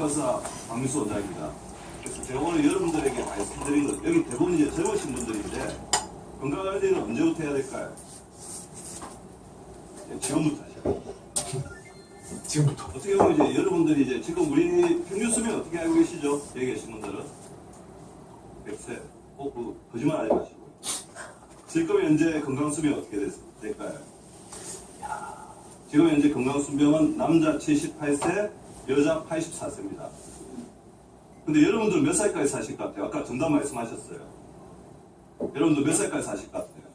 건강학과사 박민수 원장입니다. 그래서 제가 오늘 여러분들에게 말씀드린 것, 여기 대부분 이제 젊으신 분들인데, 건강관리는 언제부터 해야 될까요? 네, 지금부터 하셔야. 지금부터. 어떻게 보면 이제 여러분들이 이제 지금 우리 평균 수명 어떻게 알고 계시죠? 여기 계신 분들은 100세. 어, 그, 거짓말 하지 마시고. 지금 현재 건강 수명 어떻게 됐, 될까요? 지금 현재 건강 수명은 남자 78세, 여자 84세입니다. 근데 여러분들 몇 살까지 사실 것 같아요? 아까 정답 말씀하셨어요. 여러분들 몇 살까지 사실 것 같아요?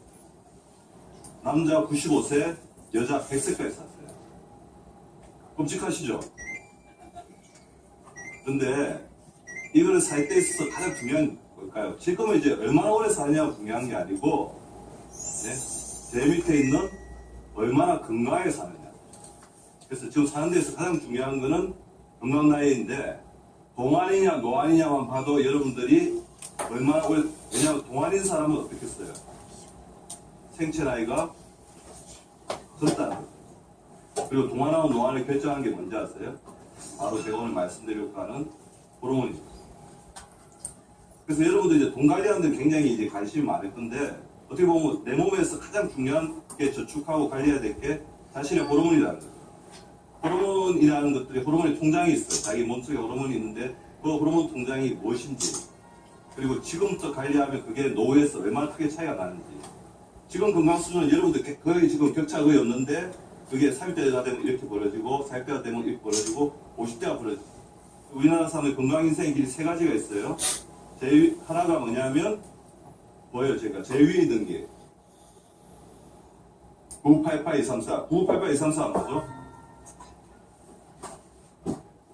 남자 95세, 여자 100세까지 사세요. 끔찍하시죠? 근데 이거를 살 때 있어서 가장 중요한 걸까요? 지금은 이제 얼마나 오래 사느냐가 중요한 게 아니고 네? 제 밑에 있는 얼마나 건강하게 사느냐 그래서 지금 사는 데서 가장 중요한 거는 건강 나이인데 동안이냐 노안이냐만 봐도 여러분들이 얼마나 오래 왜냐하면 동안인 사람은 어떻겠어요? 생체 나이가 젊다는 거죠. 그리고 동안하고 노안을 결정한 게 뭔지 아세요? 바로 제가 오늘 말씀드리려고 하는 호르몬입니다. 그래서 여러분들 이제 돈 관리하는 데 굉장히 이제 관심이 많을 건데 어떻게 보면 내 몸에서 가장 중요한 게 저축하고 관리해야 될 게 자신의 호르몬이라는 거죠. 호르몬이라는 것들이 호르몬의 통장이 있어요. 자기 몸속에 호르몬이 있는데 그 호르몬 통장이 무엇인지 그리고 지금부터 관리하면 그게 노후에서 얼마나 크게 차이가 나는지 지금 건강 수준은 여러분들 거의 지금 격차가 거의 없는데 그게 30대가 되면 이렇게 벌어지고 40대가 되면 이렇게 벌어지고 50대가 벌어지고 우리나라 사람의 건강 인생의 길이 세 가지가 있어요. 제일 하나가 뭐냐면 뭐예요 제가 제일 위에 있는 게 988-234 988-234 맞죠?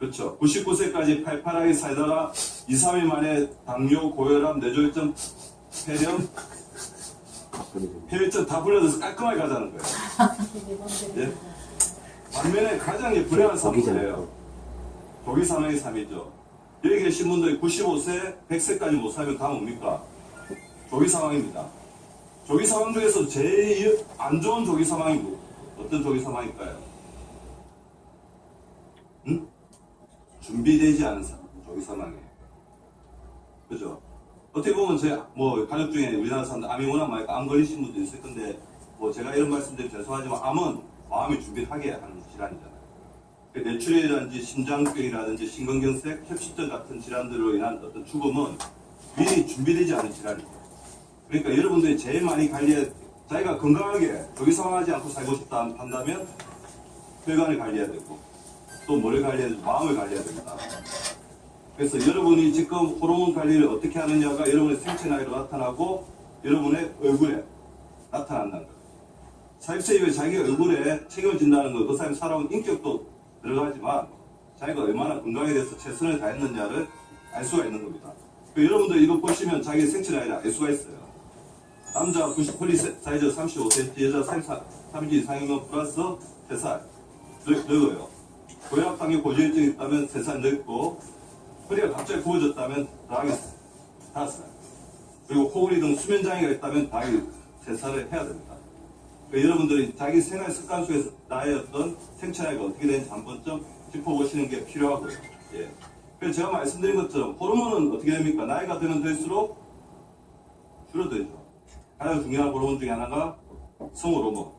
그렇죠. 99세까지 팔팔하게 살다가 2, 3일 만에 당뇨, 고혈압, 뇌졸중, 폐렴, 폐혈증 다 불러져서 깔끔하게 가자는 거예요. 예? 반면에 가장 불행한 뭐예요? 조기 사망의 삶이죠. 여기 계신 분들이 95세, 100세까지 못 살면 다 뭡니까? 조기 사망입니다. 조기 사망 중에서 제일 안 좋은 조기 사망이 뭐, 어떤 조기 사망일까요? 응? 준비되지 않은 사람, 조기 사망이에요. 그죠? 어떻게 보면 제뭐 가족 중에 우리나라 사람들 암이 워낙 많으니까 암 걸리신 분도 있을 건데 뭐 제가 이런 말씀드리면 죄송하지만 암은 마음이 준비를 하게 하는 질환이잖아요. 그 뇌출혈이라든지 심장병이라든지 심근경색, 협심증 같은 질환들로 인한 어떤 죽음은 미리 준비되지 않은 질환이에요. 그러니까 여러분들이 제일 많이 관리해 자기가 건강하게 조기 사망하지 않고 살고 싶다 한다면 혈관을 관리해야 되고 또 뭐를 관리해야 되고 마음을 관리해야 됩니다. 그래서 여러분이 지금 호르몬 관리를 어떻게 하느냐가 여러분의 생체 나이로 나타나고 여러분의 얼굴에 나타난다는 거예요. 40세 이후에 자기 얼굴에 책임진다는 거, 그 사람이 살아온 인격도 들어가지만 자기가 얼마나 건강에 대해서 최선을 다했느냐를 알 수가 있는 겁니다. 그 여러분들 이거 보시면 자기 생체 나이를 알 수가 있어요. 남자 90 폴리 사이즈 35cm, 여자 30 이상이면 플러스 3살 늙어요. 고혈압당뇨 고지혈증이 있다면 3살 늙고 허리가 갑자기 구워졌다면 더하기 5살 그리고 코골이 등 수면장애가 있다면 더하기 3살을 해야 됩니다. 그러니까 여러분들이 자기 생활 습관 속에서 나의 어떤 생체 나이가 어떻게 되는지 한 번쯤 짚어보시는 게 필요하고요. 예. 그래서 제가 말씀드린 것처럼 호르몬은 어떻게 됩니까? 나이가 되면 될수록 줄어들죠. 가장 중요한 호르몬 중에 하나가 성호르몬,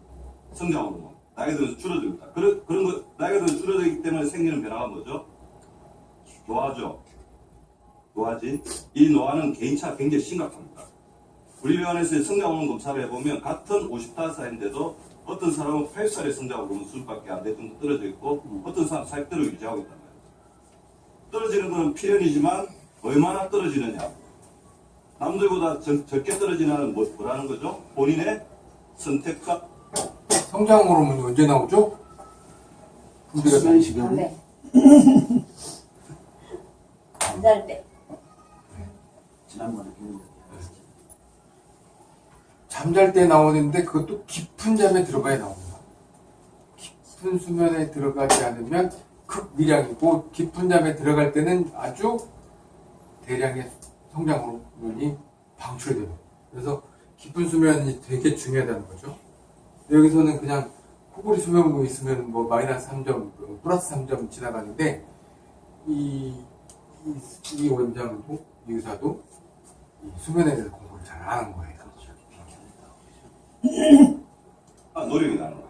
성장 호르몬. 나이가 들면 줄어듭니다. 그런, 그런 거, 나이가 들면 줄어들기 때문에 생기는 변화가 뭐죠? 노화죠. 노화지. 이 노화는 개인차가 굉장히 심각합니다. 우리 병원에서 성장호르몬 검사를 해보면 같은 55살인데도 어떤 사람은 8살의 성장호르몬 수준밖에 안 될 정도 떨어져 있고 어떤 사람은 40대로 유지하고 있단 말이에요. 떨어지는 것은 필연이지만 얼마나 떨어지느냐. 남들보다 적, 게 떨어지는 뭐, 뭐라는 거죠? 본인의 선택과 성장 호르몬이 언제 나오죠? 우리가 담배. 잠잘 때. 지난번에 했는데 잠잘 때 나오는데 그것도 깊은 잠에 들어가야 나옵니다. 깊은 수면에 들어가지 않으면 극미량이고 깊은 잠에 들어갈 때는 아주 대량의 성장 호르몬이 방출이 됩니다. 그래서 깊은 수면이 되게 중요하다는 거죠. 여기서는 그냥 코골이 소변구 있으면 뭐 마이너스 3점, 뭐 플러스 3점 지나가는데 이, 이, 이 원장도 이 의사도 이 수면에 대해서 공부를 잘 안 하는 거예요. 그렇죠. 아, 노력이 나는